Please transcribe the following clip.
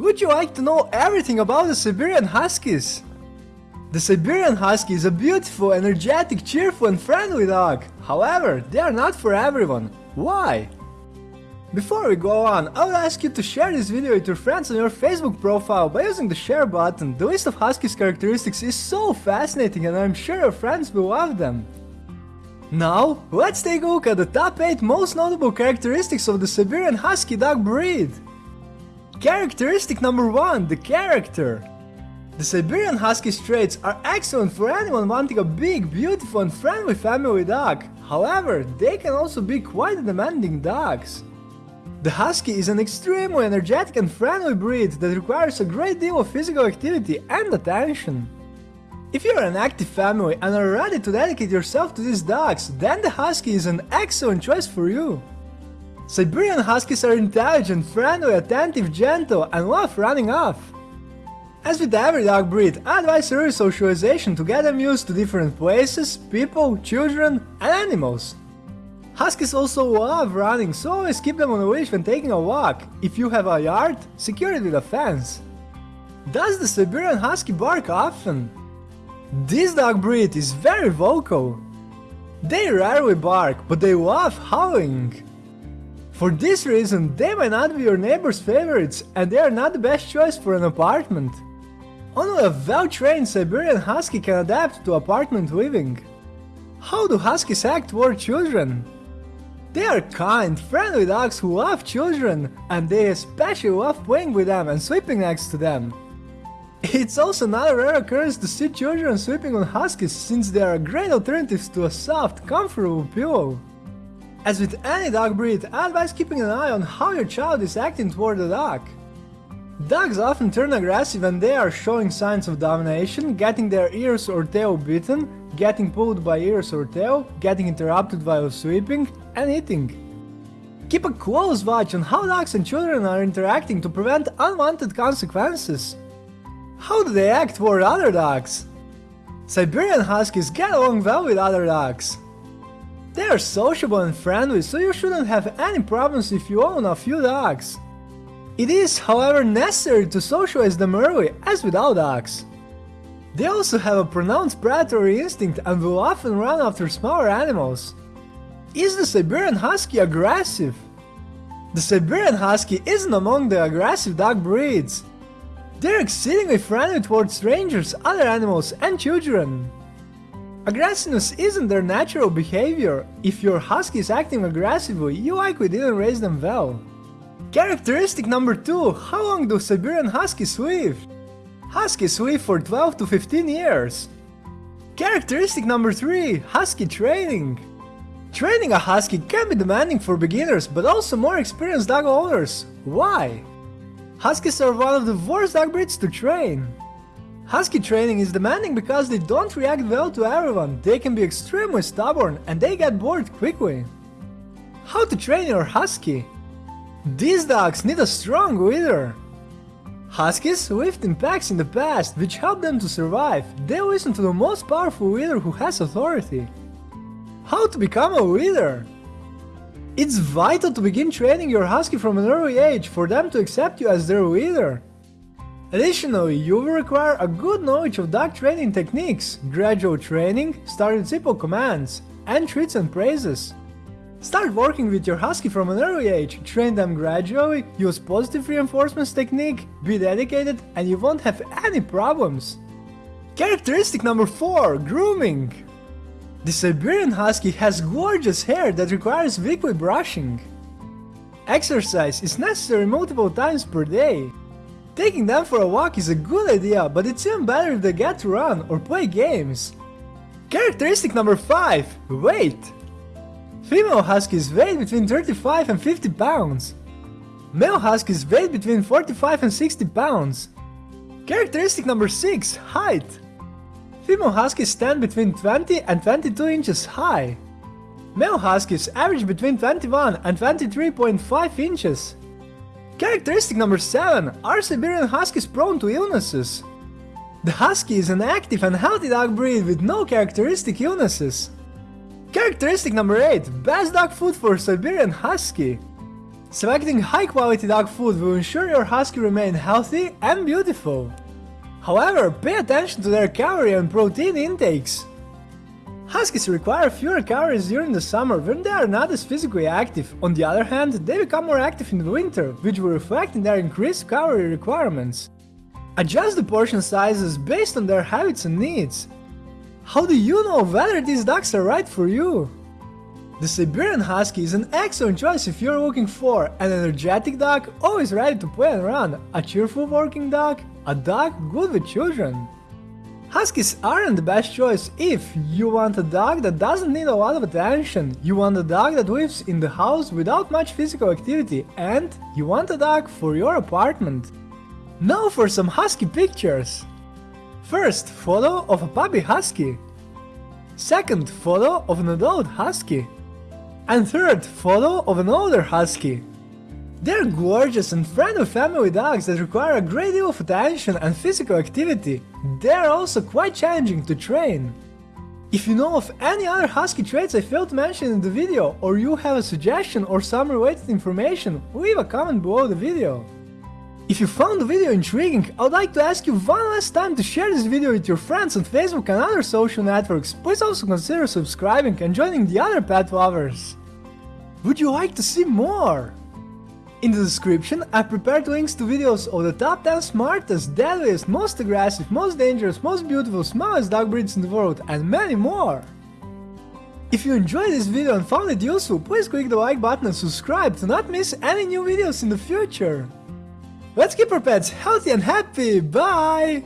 Would you like to know everything about the Siberian Huskies? The Siberian Husky is a beautiful, energetic, cheerful and friendly dog. However, they are not for everyone. Why? Before we go on, I would ask you to share this video with your friends on your Facebook profile by using the share button. The list of Huskies characteristics is so fascinating and I'm sure your friends will love them. Now, let's take a look at the top 8 most notable characteristics of the Siberian Husky dog breed. Characteristic number 1, the character. The Siberian Husky traits are excellent for anyone wanting a big, beautiful and friendly family dog. However, they can also be quite demanding dogs. The Husky is an extremely energetic and friendly breed that requires a great deal of physical activity and attention. If you are an active family and are ready to dedicate yourself to these dogs, then the Husky is an excellent choice for you. Siberian Huskies are intelligent, friendly, attentive, gentle, and love running off. As with every dog breed, I advise early socialization to get them used to different places, people, children, and animals. Huskies also love running, so always keep them on a leash when taking a walk. If you have a yard, secure it with a fence. Does the Siberian Husky bark often? This dog breed is very vocal. They rarely bark, but they love howling. For this reason, they might not be your neighbor's favorites and they are not the best choice for an apartment. Only a well-trained Siberian Husky can adapt to apartment living. How do Huskies act toward children? They are kind, friendly dogs who love children, and they especially love playing with them and sleeping next to them. It's also not a rare occurrence to see children sleeping on Huskies since they are great alternatives to a soft, comfortable pillow. As with any dog breed, I advise keeping an eye on how your child is acting toward the dog. Dogs often turn aggressive when they are showing signs of domination, getting their ears or tail bitten, getting pulled by ears or tail, getting interrupted while sleeping, and eating. Keep a close watch on how dogs and children are interacting to prevent unwanted consequences. How do they act toward other dogs? Siberian Huskies get along well with other dogs. They are sociable and friendly, so you shouldn't have any problems if you own a few dogs. It is, however, necessary to socialize them early, as with all dogs. They also have a pronounced predatory instinct and will often run after smaller animals. Is the Siberian Husky aggressive? The Siberian Husky isn't among the aggressive dog breeds. They're exceedingly friendly towards strangers, other animals, and children. Aggressiveness isn't their natural behavior. If your husky is acting aggressively, you likely didn't raise them well. Characteristic number 2. How long do Siberian Huskies live? Huskies live for 12 to 15 years. Characteristic number 3. Husky training. Training a husky can be demanding for beginners, but also more experienced dog owners. Why? Huskies are one of the worst dog breeds to train. Husky training is demanding because they don't react well to everyone, they can be extremely stubborn and they get bored quickly. How to train your husky? These dogs need a strong leader. Huskies lived in packs in the past, which helped them to survive. They listen to the most powerful leader who has authority. How to become a leader? It's vital to begin training your husky from an early age for them to accept you as their leader. Additionally, you will require a good knowledge of dog training techniques, gradual training, start with simple commands, and treats and praises. Start working with your husky from an early age, train them gradually, use positive reinforcements technique, be dedicated, and you won't have any problems. Characteristic number 4 Grooming The Siberian Husky has gorgeous hair that requires weekly brushing. Exercise is necessary multiple times per day. Taking them for a walk is a good idea, but it's even better if they get to run or play games. Characteristic number 5 Weight Female Huskies weigh between 35 and 50 pounds. Male Huskies weigh between 45 and 60 pounds. Characteristic number 6 Height Female Huskies stand between 20 and 22 inches high. Male Huskies average between 21 and 23.5 inches. Characteristic number 7 Are Siberian Huskies prone to illnesses? The Husky is an active and healthy dog breed with no characteristic illnesses. Characteristic number 8 Best dog food for Siberian Husky Selecting high quality dog food will ensure your husky remain healthy and beautiful. However, pay attention to their calorie and protein intakes. Huskies require fewer calories during the summer when they are not as physically active. On the other hand, they become more active in the winter, which will reflect in their increased calorie requirements. Adjust the portion sizes based on their habits and needs. How do you know whether these dogs are right for you? The Siberian Husky is an excellent choice if you're looking for an energetic dog, always ready to play and run, a cheerful working dog, a dog good with children. Huskies aren't the best choice if you want a dog that doesn't need a lot of attention, you want a dog that lives in the house without much physical activity, and you want a dog for your apartment. Now for some husky pictures. First, photo of a puppy husky. Second, photo of an adult husky. And third, photo of an older husky. They're gorgeous and friendly family dogs that require a great deal of attention and physical activity. They're also quite challenging to train. If you know of any other husky traits I failed to mention in the video, or you have a suggestion or some related information, leave a comment below the video. If you found the video intriguing, I would like to ask you one last time to share this video with your friends on Facebook and other social networks. Please also consider subscribing and joining the other pet lovers. Would you like to see more? In the description, I prepared links to videos of the top 10 smartest, deadliest, most aggressive, most dangerous, most beautiful, smallest dog breeds in the world, and many more! If you enjoyed this video and found it useful, please click the like button and subscribe to not miss any new videos in the future! Let's keep our pets healthy and happy, bye!